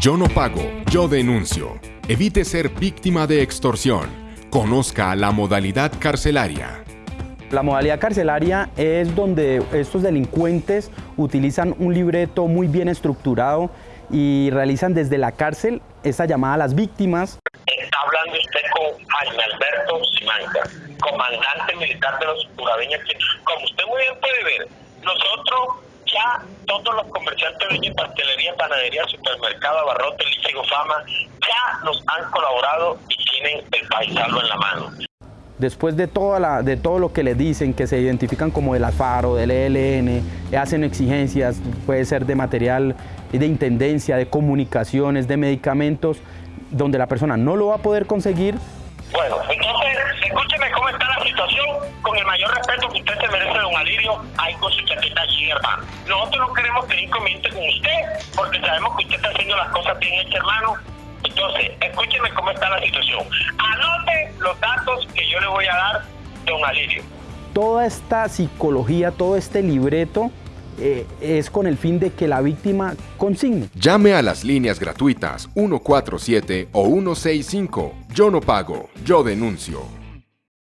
Yo no pago, yo denuncio. Evite ser víctima de extorsión. Conozca la modalidad carcelaria. La modalidad carcelaria es donde estos delincuentes utilizan un libreto muy bien estructurado y realizan desde la cárcel esa llamada a las víctimas. Está hablando usted con Jaime Alberto Simanca, comandante militar de los Curabeños. Como usted muy bien puede ver, todos los comerciantes de pastelería, panadería, supermercado, abarrote, líquido, fama, ya nos han colaborado y tienen el paisano en la mano. Después de, toda la, de todo lo que le dicen, que se identifican como del AFARO, del ELN, hacen exigencias, puede ser de material de intendencia, de comunicaciones, de medicamentos, donde la persona no lo va a poder conseguir. Bueno, entonces, escúcheme cómo está la situación, con el mayor respeto que usted se merece, don Alirio, ahí con su chaqueta allí, hermano. Nosotros no queremos tener inconveniente con usted, porque sabemos que usted está haciendo las cosas bien hechas, hermano. Entonces, escúcheme cómo está la situación. Anote los datos que yo le voy a dar, don Alirio. Toda esta psicología, todo este libreto eh, es con el fin de que la víctima consigne. Llame a las líneas gratuitas 147 o 165. Yo no pago, yo denuncio.